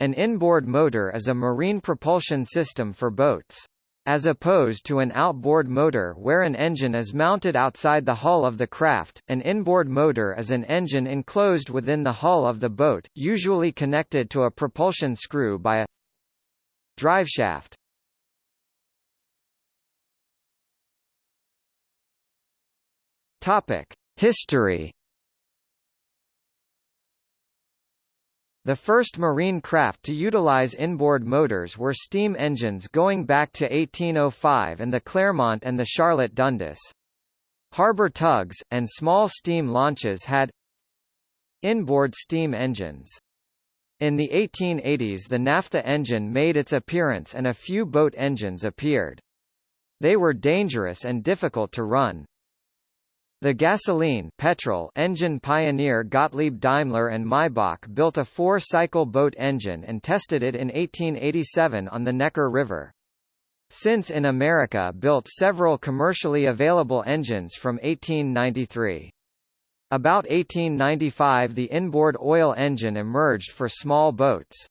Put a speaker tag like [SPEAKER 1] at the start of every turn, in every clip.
[SPEAKER 1] An inboard motor is a marine propulsion system for boats. As opposed to an outboard motor where an engine is mounted outside the hull of the craft, an inboard motor is an engine enclosed within the hull of the boat, usually connected to a propulsion screw by a driveshaft. History The first marine craft to utilize inboard motors were steam engines going back to 1805 and the Clermont and the Charlotte Dundas. Harbor tugs, and small steam launches had inboard steam engines. In the 1880s the naphtha engine made its appearance and a few boat engines appeared. They were dangerous and difficult to run. The gasoline petrol engine pioneer Gottlieb Daimler and Maybach built a four-cycle boat engine and tested it in 1887 on the Neckar River. Sintz in America built several commercially available engines from 1893. About 1895 the inboard oil engine emerged for small boats.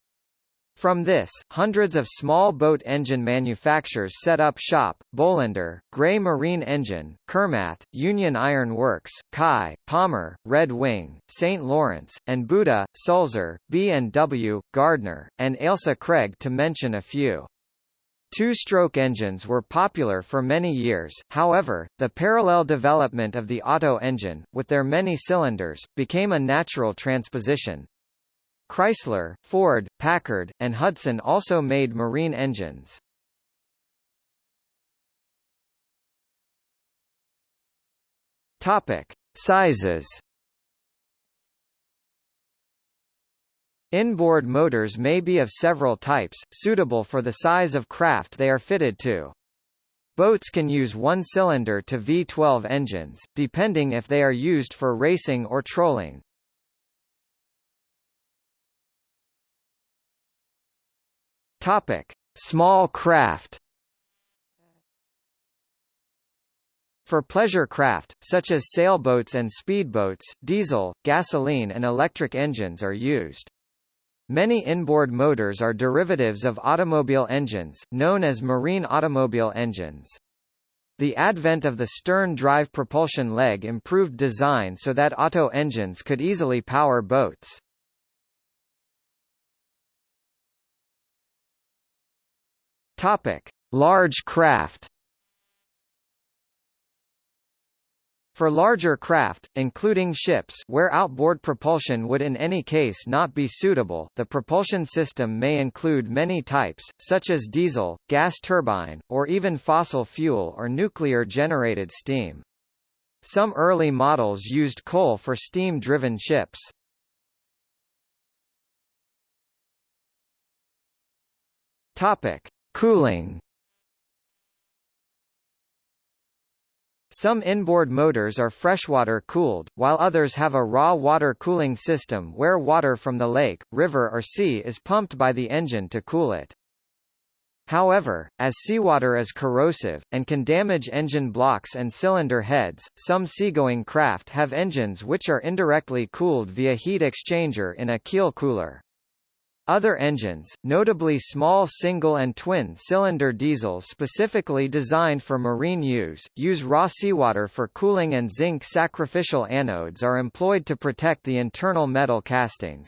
[SPEAKER 1] From this, hundreds of small boat engine manufacturers set up shop, Bolinder, Gray Marine Engine, Kermath, Union Iron Works, Kai, Palmer, Red Wing, St. Lawrence, and Buda, Sulzer, B&W, Gardner, and Ailsa Craig to mention a few. Two-stroke engines were popular for many years, however, the parallel development of the Otto engine, with their many cylinders, became a natural transposition. Chrysler, Ford, Packard, and Hudson also made marine engines. Topic: Sizes. Inboard motors may be of several types, suitable for the size of craft they are fitted to. Boats can use one-cylinder to V12 engines, depending if they are used for racing or trolling. Topic: Small craft. For pleasure craft, such as sailboats and speedboats, diesel, gasoline and electric engines are used. Many inboard motors are derivatives of automobile engines, known as marine automobile engines. The advent of the stern drive propulsion leg improved design so that auto engines could easily power boats. Topic: Large craft. For larger craft, including ships where outboard propulsion would in any case not be suitable, the propulsion system may include many types, such as diesel, gas turbine, or even fossil fuel or nuclear-generated steam. Some early models used coal for steam-driven ships. Topic: Cooling Some inboard motors are freshwater cooled, while others have a raw water cooling system where water from the lake, river or sea is pumped by the engine to cool it. However, as seawater is corrosive, and can damage engine blocks and cylinder heads, some seagoing craft have engines which are indirectly cooled via heat exchanger in a keel cooler. Other engines, notably small single and twin-cylinder diesels specifically designed for marine use, use raw seawater for cooling and zinc sacrificial anodes are employed to protect the internal metal castings.